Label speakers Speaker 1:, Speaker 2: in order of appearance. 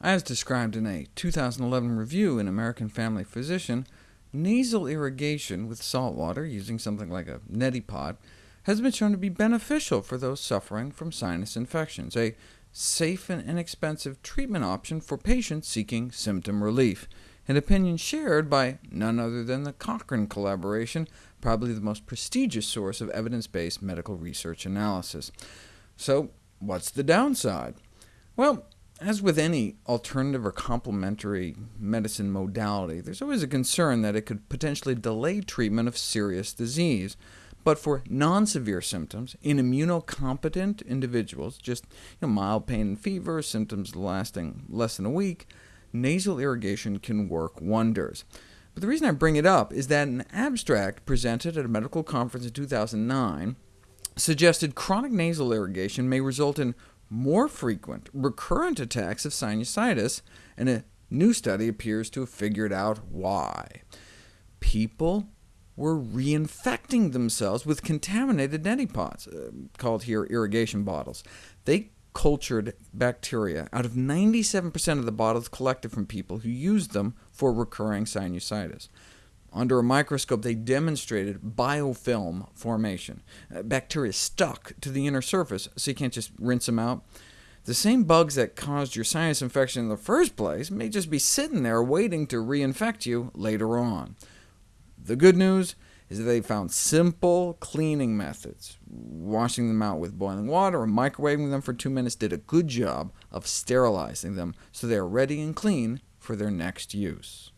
Speaker 1: As described in a 2011 review in American Family Physician, nasal irrigation with salt water, using something like a neti pot, has been shown to be beneficial for those suffering from sinus infections, a safe and inexpensive treatment option for patients seeking symptom relief, an opinion shared by none other than the Cochrane collaboration, probably the most prestigious source of evidence-based medical research analysis. So what's the downside? Well, as with any alternative or complementary medicine modality, there's always a concern that it could potentially delay treatment of serious disease. But for non-severe symptoms, in immunocompetent individuals, just you know, mild pain and fever, symptoms lasting less than a week, nasal irrigation can work wonders. But the reason I bring it up is that an abstract presented at a medical conference in 2009 suggested chronic nasal irrigation may result in more frequent, recurrent attacks of sinusitis, and a new study appears to have figured out why. People were reinfecting themselves with contaminated neti pots, uh, called here irrigation bottles. They cultured bacteria out of 97% of the bottles collected from people who used them for recurring sinusitis. Under a microscope, they demonstrated biofilm formation. Uh, bacteria stuck to the inner surface, so you can't just rinse them out. The same bugs that caused your sinus infection in the first place may just be sitting there waiting to reinfect you later on. The good news is that they found simple cleaning methods. Washing them out with boiling water or microwaving them for two minutes did a good job of sterilizing them, so they are ready and clean for their next use.